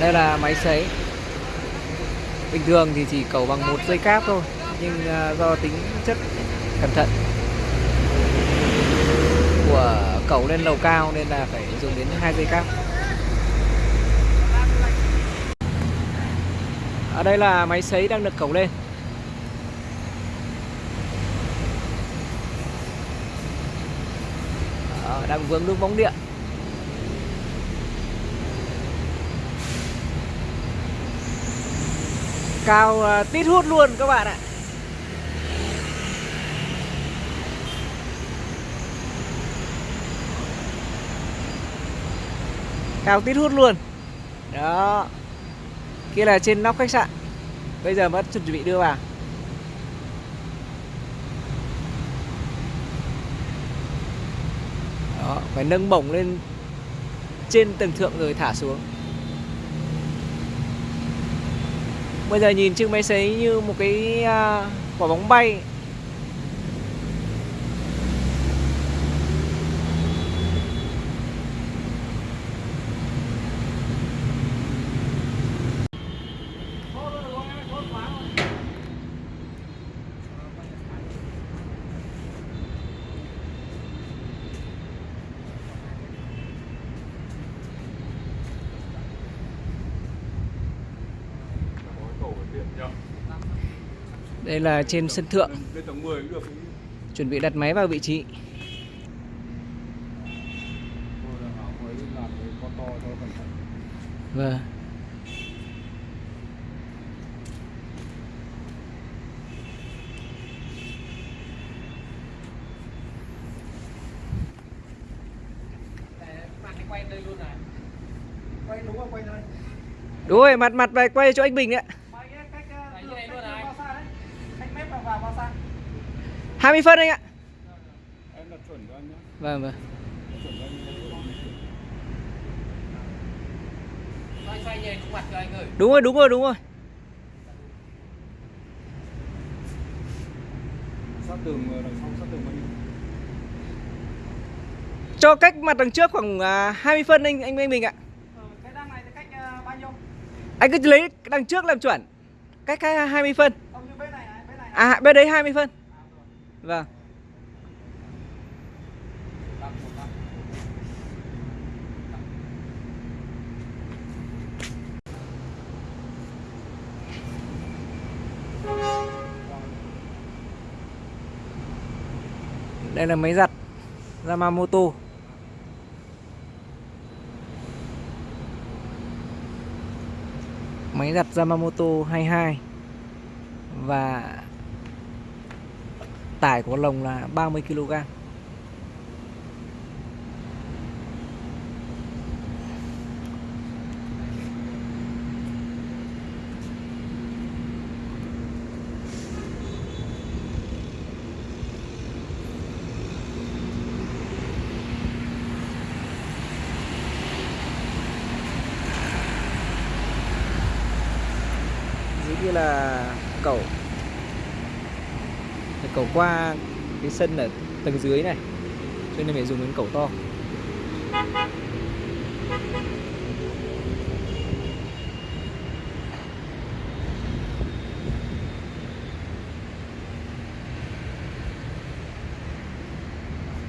đây là máy sấy bình thường thì chỉ cầu bằng một dây cáp thôi nhưng à, do tính chất cẩn thận của cầu lên lầu cao nên là phải dùng đến hai dây cáp. Ở đây là máy sấy đang được cầu lên. Đó, đang vướng nước bóng điện. Cao à, tít hút luôn các bạn ạ. Cao tít hút luôn. Đó. Kia là trên nóc khách sạn. Bây giờ vẫn chuẩn bị đưa vào. Đó, phải nâng bổng lên trên tầng thượng rồi thả xuống. Bây giờ nhìn chiếc máy sấy như một cái à, quả bóng bay. Đây là trên sân thượng. Chuẩn bị đặt máy vào vị trí. Vâng. Quay đúng không? Quay đúng rồi, mặt mặt về quay cho anh Bình đấy Quay cái cách uh, đường cách bao xa đấy? Cách mép vào vào bao xa? 20 phân anh ạ Em đặt chuẩn cho anh nhé. vâng vâng Chuẩn cho anh. Xoay xoay nhẹ khuôn mặt cho anh ơi đúng rồi đúng rồi đúng rồi Sát tường ờ, đằng sau sát tường bao nhiêu? cho cách mặt đằng trước khoảng à, 20 phân anh anh anh Bình ạ Ờ, cái đăng này thì cách uh, bao nhiêu? anh cứ lấy đằng trước làm chuẩn cách cách 20 phân như bên này này, bên này. à bên đấy 20 phân vâng. Đây là máy giặt Yamamoto. Máy giặt Yamamoto 22 và tải của lồng là 30 kg dưới kia là cẩu cầu qua cái sân ở tầng dưới này, cho nên phải dùng đến cẩu to.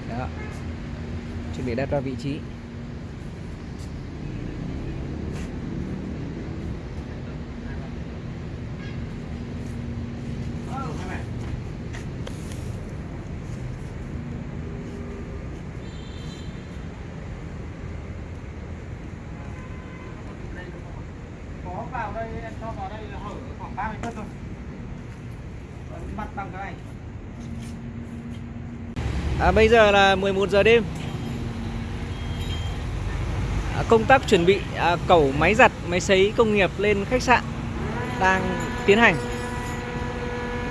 Đó, chuẩn bị đặt ra vị trí. Em cho vào đây là hở khoảng 30 phân thôi. Còn bằng cái này. À, bây giờ là 11 giờ đêm à, Công tác chuẩn bị à, cẩu máy giặt, máy sấy công nghiệp lên khách sạn đang tiến hành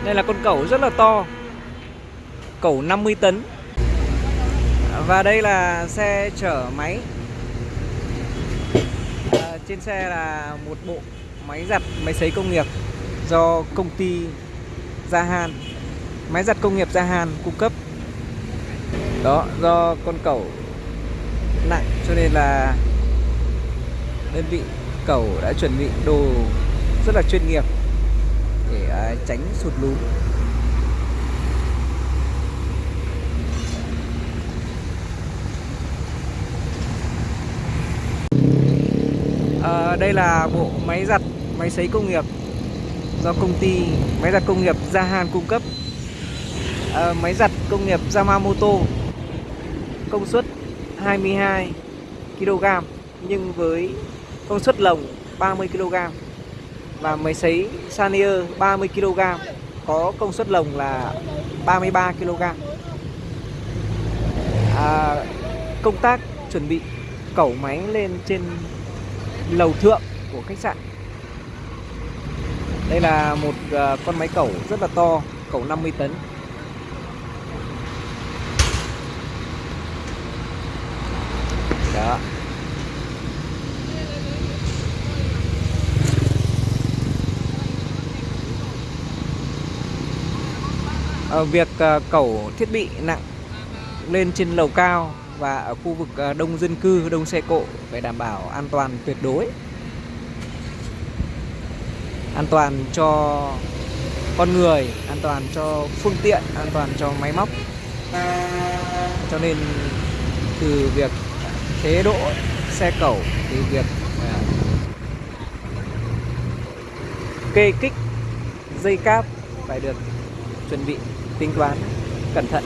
Đây là con cẩu rất là to Cẩu 50 tấn À, Và đây là xe chở máy à, Trên xe là một bộ máy giặt, máy sấy công nghiệp Do công ty Gia hàn Máy giặt công nghiệp Gia hàn cung cấp. Đó do con cẩu nặng cho nên là đơn vị cẩu đã chuẩn bị đồ rất là chuyên nghiệp để à, tránh sụt lún. À, đây là bộ máy giặt máy sấy công nghiệp do công ty máy giặt công nghiệp Gia hàn cung cấp. À, máy giặt công nghiệp Yamamoto công suất 22 kg nhưng với công suất lồng 30 kg và máy sấy Sanier 30 kg có công suất lồng là 33 kg à, công tác chuẩn bị cẩu máy lên trên lầu thượng của khách sạn đây là một ờ, con máy cẩu rất là to cẩu 50 tấn đó Ở việc ờ, cẩu thiết bị nặng lên trên lầu cao và ở khu vực đông dân cư, đông xe cộ phải đảm bảo an toàn tuyệt đối. An toàn cho con người, an toàn cho phương tiện, an toàn cho máy móc. Cho nên từ việc chế độ xe cẩu, từ việc à, kê kích dây cáp phải được chuẩn bị tính toán cẩn thận